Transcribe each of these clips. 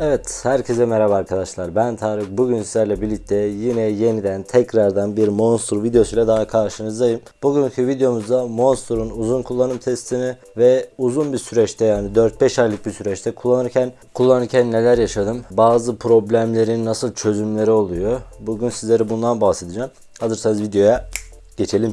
Evet, herkese merhaba arkadaşlar. Ben Tarık. Bugün sizlerle birlikte yine yeniden tekrardan bir Monster videosuyla daha karşınızdayım. Bugünkü videomuzda Monster'un uzun kullanım testini ve uzun bir süreçte yani 4-5 aylık bir süreçte kullanırken kullanırken neler yaşadım, bazı problemlerin nasıl çözümleri oluyor. Bugün sizlere bundan bahsedeceğim. Hazırsanız videoya Geçelim.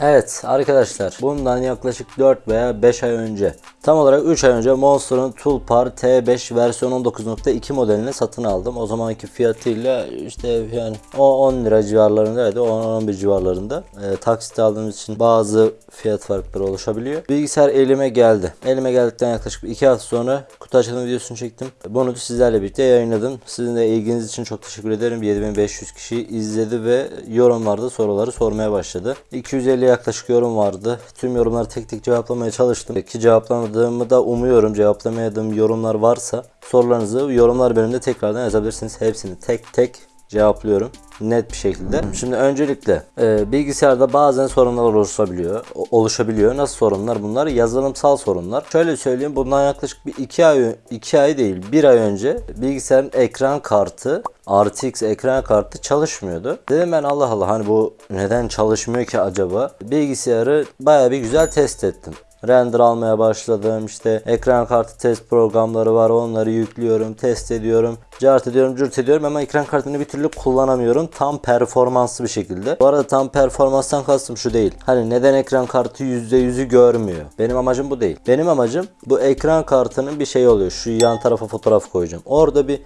Evet arkadaşlar bundan yaklaşık 4 veya 5 ay önce tam olarak 3 ay önce Monster'ın Toolpar T5 versiyon 19.2 modelini satın aldım. O zamanki fiyatıyla işte yani o 10 lira civarlarındaydı 10-11 civarlarında. E, taksit aldığımız için bazı fiyat farkları oluşabiliyor. Bilgisayar elime geldi. Elime geldikten yaklaşık 2 hafta sonra kutu açılım videosunu çektim. Bunu da sizlerle birlikte yayınladım. Sizin de ilginiz için çok teşekkür ederim. 7500 kişi izledi ve yorumlarda soruları sormaya başladı başladı. 250 yaklaşık yorum vardı. Tüm yorumları tek tek cevaplamaya çalıştım. Ki cevaplamadığımı da umuyorum. Cevaplamadığım yorumlar varsa sorularınızı yorumlar bölümünde tekrardan yazabilirsiniz. Hepsini tek tek cevaplıyorum net bir şekilde. Şimdi öncelikle e, bilgisayarda bazen sorunlar oluşabiliyor. Oluşabiliyor. Nasıl sorunlar bunlar? Yazılımsal sorunlar. Şöyle söyleyeyim bundan yaklaşık bir 2 ay 2 ay değil 1 ay önce bilgisayarın ekran kartı RTX ekran kartı çalışmıyordu. Dedim ben Allah Allah hani bu neden çalışmıyor ki acaba? Bilgisayarı baya bir güzel test ettim render almaya başladım. İşte ekran kartı test programları var. Onları yüklüyorum, test ediyorum. Cart ediyorum, cürt ediyorum ama ekran kartını bir türlü kullanamıyorum. Tam performanslı bir şekilde. Bu arada tam performanstan kastım şu değil. Hani neden ekran kartı %100'ü görmüyor? Benim amacım bu değil. Benim amacım bu ekran kartının bir şey oluyor. Şu yan tarafa fotoğraf koyacağım. Orada bir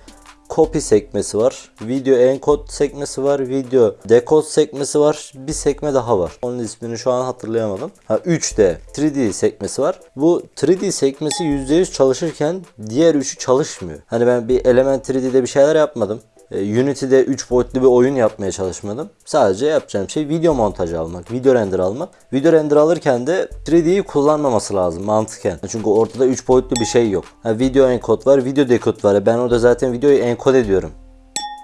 copy sekmesi var. Video encode sekmesi var. Video decode sekmesi var. Bir sekme daha var. Onun ismini şu an hatırlayamadım. Ha 3D 3D sekmesi var. Bu 3D sekmesi %100 çalışırken diğer üçü çalışmıyor. Hani ben bir Element 3D'de bir şeyler yapmadım. E, Unity'de 3 boyutlu bir oyun yapmaya çalışmadım. Sadece yapacağım şey video montajı almak, video render almak. Video render alırken de 3D'yi kullanmaması lazım mantıken. Çünkü ortada 3 boyutlu bir şey yok. Ha, video encode var, video decode var. Ben orada zaten videoyu encode ediyorum.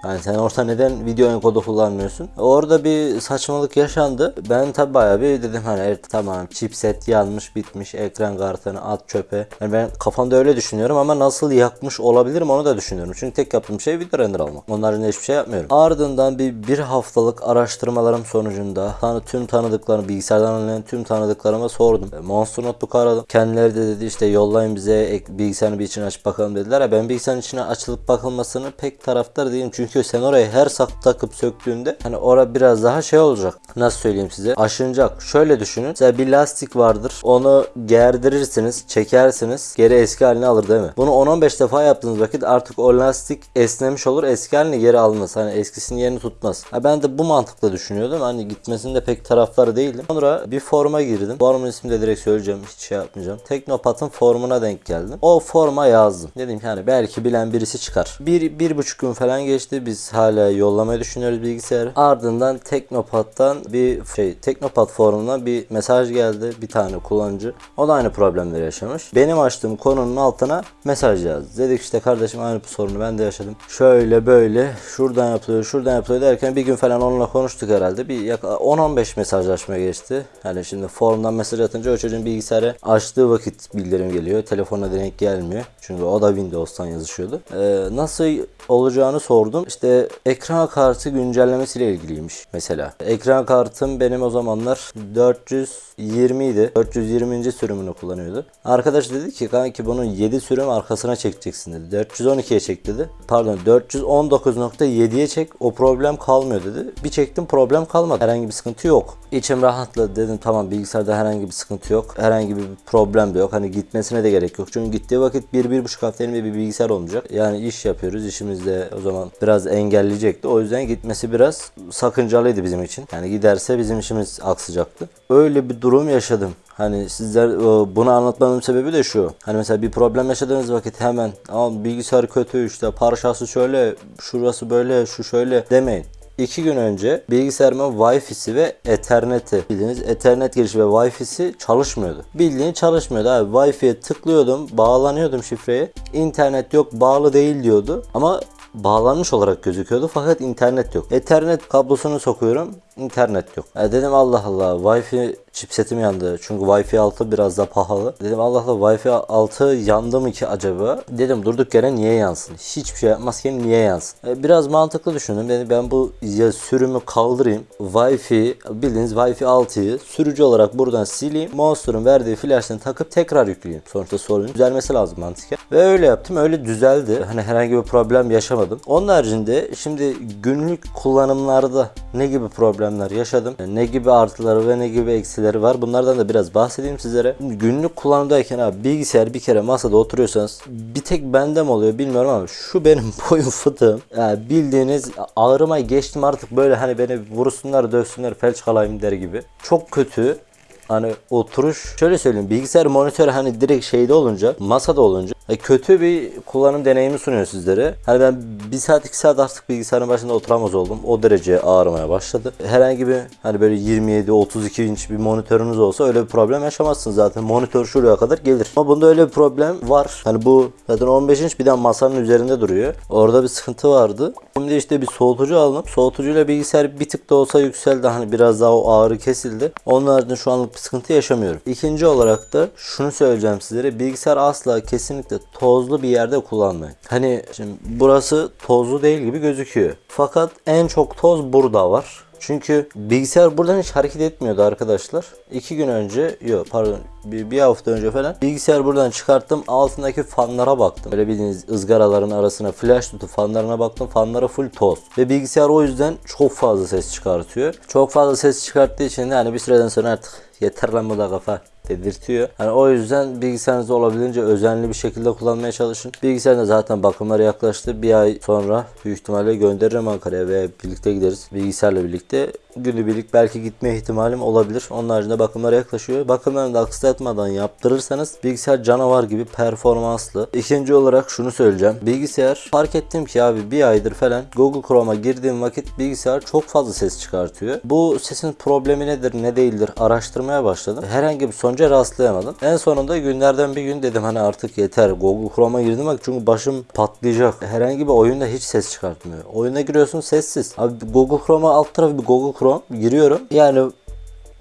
Yani sen orada neden video enkodu kullanmıyorsun? Orada bir saçmalık yaşandı. Ben tabi bayağı bir dedim hani evet tamam chipset yanmış bitmiş ekran kartını at çöpe. Yani ben kafamda öyle düşünüyorum ama nasıl yakmış olabilirim onu da düşünüyorum. Çünkü tek yaptığım şey video render almak. Onların hiçbir şey yapmıyorum. Ardından bir bir haftalık araştırmalarım sonucunda tanı tüm tanıdıklarım bilgisayardan alınan tüm tanıdıklarıma sordum. E, Monster Notebook aradım. Kendileri de dedi işte yollayın bize bilgisayarın bir içine açıp bakalım dediler. Ya ben bilgisayarın içine açılıp bakılmasını pek taraftar değilim. Çünkü çünkü sen orayı her sak takıp söktüğünde hani ora biraz daha şey olacak. Nasıl söyleyeyim size? Aşınacak. Şöyle düşünün. Mesela bir lastik vardır. Onu gerdirirsiniz, çekersiniz. Geri eski haline alır değil mi? Bunu 10-15 defa yaptığınız vakit artık o lastik esnemiş olur. Eski haline geri almaz. Hani eskisinin yerini tutmaz. Ha ben de bu mantıkla düşünüyordum. Hani gitmesinde pek taraftarı değilim. Sonra bir forma girdim. Formun ismini de direkt söyleyeceğim. Hiç şey yapmayacağım. Teknopat'ın formuna denk geldim. O forma yazdım. Dedim ki hani belki bilen birisi çıkar. Bir, bir buçuk gün falan geçti biz hala yollamayı düşünüyoruz bilgisayarı. Ardından Teknopat'tan bir şey Teknopat forumuna bir mesaj geldi. Bir tane kullanıcı. O da aynı problemleri yaşamış. Benim açtığım konunun altına mesaj yazdı. Dedik işte kardeşim aynı sorunu ben de yaşadım. Şöyle böyle şuradan yapılıyor şuradan yapılıyor derken bir gün falan onunla konuştuk herhalde. Bir 10-15 mesajlaşma geçti. Yani şimdi forumdan mesaj atınca o çocuğun bilgisayarı açtığı vakit bildirim geliyor. Telefona denk gelmiyor. Çünkü o da Windows'tan yazışıyordu. Ee, nasıl olacağını sordum. İşte ekran kartı güncellemesiyle ilgiliymiş mesela. Ekran kartım benim o zamanlar 420 idi. 420. sürümünü kullanıyordu. Arkadaş dedi ki kanki bunun 7 sürüm arkasına çekeceksin dedi. 412'ye çek dedi. Pardon 419.7'ye çek o problem kalmıyor dedi. Bir çektim problem kalmadı. Herhangi bir sıkıntı yok. İçim rahatladı dedim tamam bilgisayarda herhangi bir sıkıntı yok. Herhangi bir problem de yok. Hani gitmesine de gerek yok. Çünkü gittiği vakit 1-1,5 hafta elimde bir bilgisayar olmayacak. Yani iş yapıyoruz. İşimizde o zaman biraz engelleyecekti. O yüzden gitmesi biraz sakıncalıydı bizim için. Yani giderse bizim işimiz aksayacaktı. Öyle bir durum yaşadım. Hani sizler e, bunu anlatmamın sebebi de şu. Hani mesela bir problem yaşadığınız vakit hemen ama bilgisayar kötü işte parçası şöyle şurası böyle şu şöyle demeyin. 2 gün önce bilgisayarımın Wi-Fi'si ve Ethernet'i bildiğiniz Ethernet girişi ve Wi-Fi'si çalışmıyordu. Bildiğin çalışmıyordu abi. Wi-Fi'ye tıklıyordum, bağlanıyordum şifreye. İnternet yok, bağlı değil diyordu. Ama bağlanmış olarak gözüküyordu fakat internet yok. Ethernet kablosunu sokuyorum. İnternet yok. E dedim Allah Allah Wi-Fi chipsetim yandı. Çünkü Wi-Fi 6 biraz da pahalı. Dedim Allah Allah Wi-Fi 6 yandı mı ki acaba? Dedim durduk yere niye yansın? Hiçbir şey yapmazken niye yansın? E, biraz mantıklı düşündüm. Dedim ben bu ya sürümü kaldırayım. Wi-Fi bildiğiniz Wi-Fi 6'yı sürücü olarak buradan sileyim. Monster'ın verdiği flash'ını takıp tekrar yükleyeyim. Sonuçta sorunun düzelmesi lazım mantıken. Ve öyle yaptım. Öyle düzeldi. Hani herhangi bir problem yaşamadım. Onun haricinde şimdi günlük kullanımlarda ne gibi problemler yaşadım? Ne gibi artıları ve ne gibi eksileri var? Bunlardan da biraz bahsedeyim sizlere. Günlük kullanımdayken abi bilgisayar bir kere masada oturuyorsanız bir tek bende mi oluyor bilmiyorum ama şu benim boyun fıtığım. Yani bildiğiniz ağrıma geçtim artık böyle hani beni vursunlar dövsünler felç kalayım der gibi. Çok kötü hani oturuş şöyle söyleyeyim bilgisayar monitör hani direkt şeyde olunca masada olunca kötü bir kullanım deneyimi sunuyor sizlere. Hani ben bir saat iki saat artık bilgisayarın başında oturamaz oldum. O derece ağrımaya başladı. Herhangi bir hani böyle 27-32 inç bir monitörünüz olsa öyle bir problem yaşamazsınız zaten. Monitör şuraya kadar gelir. Ama bunda öyle bir problem var. Hani bu zaten 15 inç bir de masanın üzerinde duruyor. Orada bir sıkıntı vardı. Şimdi işte bir soğutucu aldım. Soğutucuyla bilgisayar bir tık da olsa yükseldi. Hani biraz daha o ağrı kesildi. Onun haricinde şu anlık bir sıkıntı yaşamıyorum. İkinci olarak da şunu söyleyeceğim sizlere. Bilgisayar asla kesinlikle tozlu bir yerde kullanmayın. Hani şimdi burası tozlu değil gibi gözüküyor. Fakat en çok toz burada var. Çünkü bilgisayar buradan hiç hareket etmiyordu arkadaşlar. İki gün önce, yok pardon bir, bir hafta önce falan bilgisayar buradan çıkarttım. Altındaki fanlara baktım. Böyle bildiğiniz ızgaraların arasına flash tutup fanlarına baktım. Fanlara full toz. Ve bilgisayar o yüzden çok fazla ses çıkartıyor. Çok fazla ses çıkarttığı için de hani bir süreden sonra artık yeter lan bu da kafa dedirtiyor. Yani o yüzden bilgisayarınızı olabildiğince özenli bir şekilde kullanmaya çalışın. Bilgisayarda zaten bakımları yaklaştı. Bir ay sonra büyük ihtimalle gönderirim Ankara'ya veya birlikte gideriz. Bilgisayarla birlikte günübirlik belki gitme ihtimalim olabilir. Onun haricinde bakımlara yaklaşıyor. Bakımlarını da aksatmadan yaptırırsanız bilgisayar canavar gibi performanslı. İkinci olarak şunu söyleyeceğim. Bilgisayar fark ettim ki abi bir aydır falan Google Chrome'a girdiğim vakit bilgisayar çok fazla ses çıkartıyor. Bu sesin problemi nedir ne değildir araştırmaya başladım. Herhangi bir sonuca rastlayamadım. En sonunda günlerden bir gün dedim hani artık yeter. Google Chrome'a girdim bak çünkü başım patlayacak. Herhangi bir oyunda hiç ses çıkartmıyor. Oyuna giriyorsun sessiz. Abi Google Chrome'a alt tarafı bir Google Chrome giriyorum. Yani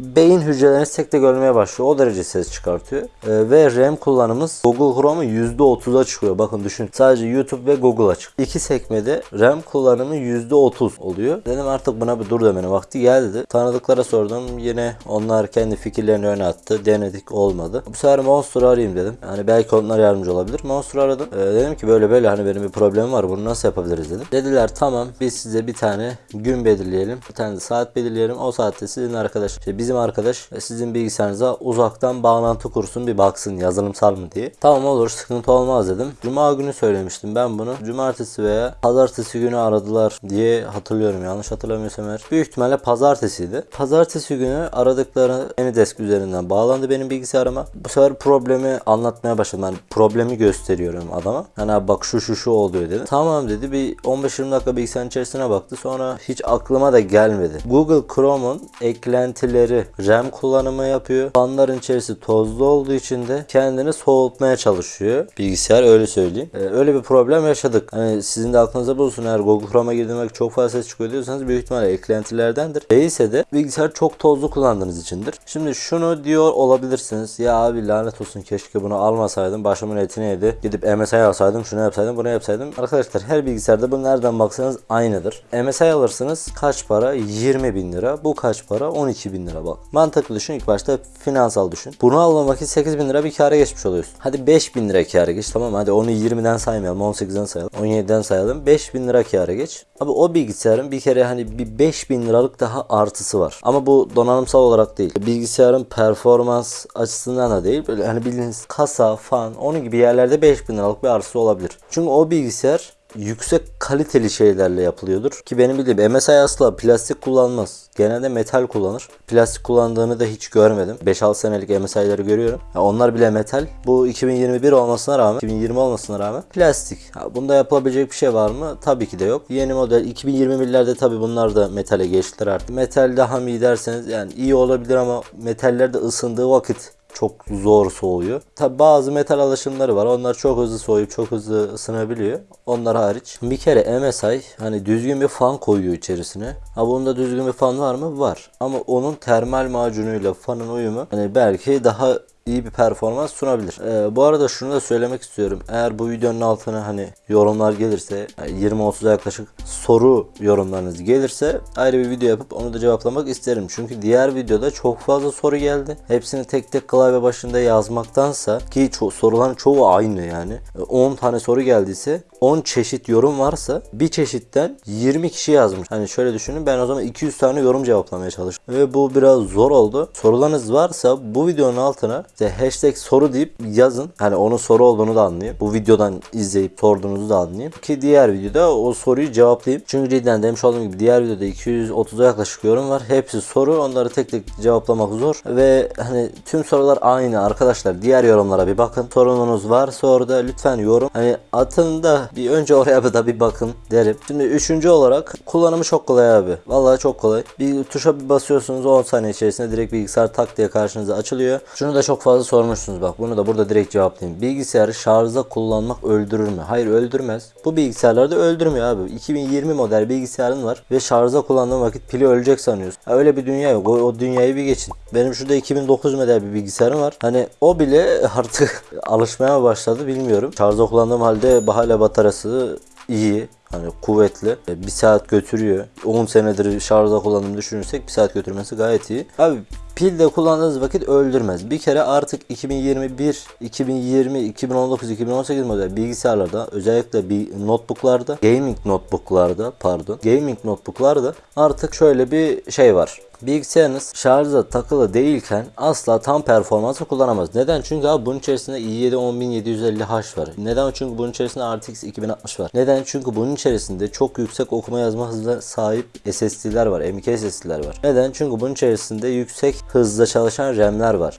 beyin hücrelerini tek tek ölmeye başlıyor. O derece ses çıkartıyor. Ee, ve RAM kullanımız Google Chrome'un %30'a çıkıyor. Bakın düşün. Sadece YouTube ve Google açık. İki sekmede RAM kullanımı %30 oluyor. Dedim artık buna bir dur demenin vakti geldi. Tanıdıklara sordum. Yine onlar kendi fikirlerini öne attı. Denedik olmadı. Bu sefer Monster'ı arayayım dedim. Yani belki onlar yardımcı olabilir. Monster'ı aradım. Ee, dedim ki böyle böyle hani benim bir problemim var. Bunu nasıl yapabiliriz dedim. Dediler tamam biz size bir tane gün belirleyelim. Bir tane saat belirleyelim. O saatte sizin arkadaş işte bizim arkadaş sizin bilgisayarınıza uzaktan bağlantı kursun bir baksın yazılımsal mı diye. Tamam olur sıkıntı olmaz dedim. Cuma günü söylemiştim ben bunu. Cumartesi veya pazartesi günü aradılar diye hatırlıyorum yanlış hatırlamıyorsam eğer. Büyük ihtimalle pazartesiydi. Pazartesi günü aradıkları AnyDesk üzerinden bağlandı benim bilgisayarıma. Bu sefer problemi anlatmaya başladım. Yani problemi gösteriyorum adama. Hani bak şu şu şu oluyor dedi. Tamam dedi bir 15-20 dakika bilgisayarın içerisine baktı. Sonra hiç aklıma da gelmedi. Google Chrome'un eklentileri RAM kullanımı yapıyor. Fanların içerisi tozlu olduğu için de kendini soğutmaya çalışıyor. Bilgisayar öyle söyleyeyim. Ee, öyle bir problem yaşadık. Hani sizin de aklınıza bulsun eğer Google Chrome'a girdiğinde çok fazla ses çıkıyor diyorsanız büyük ihtimalle eklentilerdendir. Değilse de bilgisayar çok tozlu kullandığınız içindir. Şimdi şunu diyor olabilirsiniz. Ya abi lanet olsun keşke bunu almasaydım. Başımın etini yedi. Gidip MSI alsaydım şunu yapsaydım bunu yapsaydım. Arkadaşlar her bilgisayarda bu nereden baksanız aynıdır. MSI alırsınız kaç para? 20 bin lira. Bu kaç para? 12 bin lira bak. Mantıklı düşün ilk başta finansal düşün. Bunu alma vakit 8 bin lira bir kâra geçmiş oluyorsun. Hadi 5 bin lira kâra geç tamam hadi onu 20'den saymayalım 18'den sayalım 17'den sayalım 5 bin lira kâra geç. Abi o bilgisayarın bir kere hani bir 5 bin liralık daha artısı var. Ama bu donanımsal olarak değil. Bilgisayarın performans açısından da değil. Böyle hani bildiğiniz kasa, fan onun gibi yerlerde 5 bin liralık bir artısı olabilir. Çünkü o bilgisayar yüksek kaliteli şeylerle yapılıyordur. Ki benim bildiğim MSI asla plastik kullanmaz. Genelde metal kullanır. Plastik kullandığını da hiç görmedim. 5-6 senelik MSI'ları görüyorum. Ya onlar bile metal. Bu 2021 olmasına rağmen, 2020 olmasına rağmen plastik. Ha, bunda yapılabilecek bir şey var mı? Tabii ki de yok. Yeni model 2021'lerde tabii bunlar da metale geçtiler artık. Metal daha mı iyi derseniz yani iyi olabilir ama metaller de ısındığı vakit çok zor soğuyor. Tabi bazı metal alaşımları var. Onlar çok hızlı soğuyup çok hızlı ısınabiliyor. Onlar hariç. Bir kere MSI hani düzgün bir fan koyuyor içerisine. Ha bunda düzgün bir fan var mı? Var. Ama onun termal macunuyla fanın uyumu hani belki daha iyi bir performans sunabilir. Ee, bu arada şunu da söylemek istiyorum. Eğer bu videonun altına hani yorumlar gelirse yani 20-30'a yaklaşık soru yorumlarınız gelirse ayrı bir video yapıp onu da cevaplamak isterim. Çünkü diğer videoda çok fazla soru geldi. Hepsini tek tek klavye başında yazmaktansa ki ço- soruların çoğu aynı yani. Ee, 10 tane soru geldiyse 10 çeşit yorum varsa bir çeşitten 20 kişi yazmış. Hani şöyle düşünün ben o zaman 200 tane yorum cevaplamaya çalıştım. Ve bu biraz zor oldu. Sorularınız varsa bu videonun altına işte hashtag soru deyip yazın. Hani onun soru olduğunu da anlayayım. Bu videodan izleyip sorduğunuzu da anlayayım. Ki diğer videoda o soruyu cevaplayayım. Çünkü cidden demiş olduğum gibi diğer videoda 230'a yaklaşık yorum var. Hepsi soru. Onları tek tek cevaplamak zor. Ve hani tüm sorular aynı arkadaşlar. Diğer yorumlara bir bakın. Sorununuz varsa orada lütfen yorum. Hani atın da bir önce oraya da bir bakın derim. Şimdi üçüncü olarak kullanımı çok kolay abi. Vallahi çok kolay. Bir tuşa bir basıyorsunuz 10 saniye içerisinde direkt bilgisayar tak diye karşınıza açılıyor. Şunu da çok fazla sormuşsunuz bak. Bunu da burada direkt cevaplayayım. Bilgisayarı şarjda kullanmak öldürür mü? Hayır öldürmez. Bu bilgisayarları da öldürmüyor abi. 2020 model bilgisayarın var ve şarjda kullandığın vakit pili ölecek sanıyorsun. Ha, öyle bir dünya yok. O, o dünyayı bir geçin. Benim şurada 2009 model bir bilgisayarım var. Hani o bile artık alışmaya başladı bilmiyorum. Şarjda kullandığım halde hala bataryası iyi. Hani kuvvetli. E, Bir saat götürüyor. 10 senedir şarjda kullandığımı düşünürsek bir saat götürmesi gayet iyi. Abi pilde kullandığınız vakit öldürmez. Bir kere artık 2021, 2020, 2019, 2018 model bilgisayarlarda özellikle bir notebooklarda, gaming notebooklarda pardon, gaming notebooklarda artık şöyle bir şey var. Bilgisayarınız şarja takılı değilken asla tam performansı kullanamaz. Neden? Çünkü abi bunun içerisinde i7 10750H var. Neden? Çünkü bunun içerisinde RTX 2060 var. Neden? Çünkü bunun içerisinde çok yüksek okuma yazma hızına sahip SSD'ler var. M.2 SSD'ler var. Neden? Çünkü bunun içerisinde yüksek hızda çalışan RAM'ler var.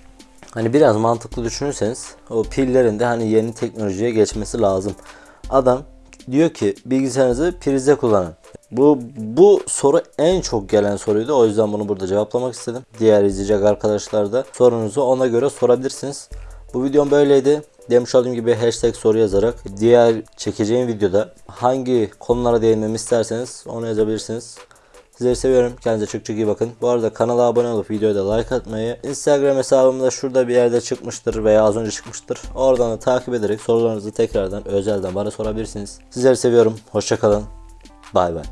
Hani biraz mantıklı düşünürseniz o pillerin de hani yeni teknolojiye geçmesi lazım. Adam diyor ki bilgisayarınızı prizde kullanın. Bu bu soru en çok gelen soruydu. O yüzden bunu burada cevaplamak istedim. Diğer izleyecek arkadaşlar da sorunuzu ona göre sorabilirsiniz. Bu videom böyleydi. Demiş olduğum gibi hashtag soru yazarak diğer çekeceğim videoda hangi konulara değinmemi isterseniz onu yazabilirsiniz. Sizleri seviyorum. Kendinize çok çok iyi bakın. Bu arada kanala abone olup videoya da like atmayı, Instagram hesabım da şurada bir yerde çıkmıştır veya az önce çıkmıştır. Oradan da takip ederek sorularınızı tekrardan özelden bana sorabilirsiniz. Sizleri seviyorum. Hoşçakalın. Bay bay.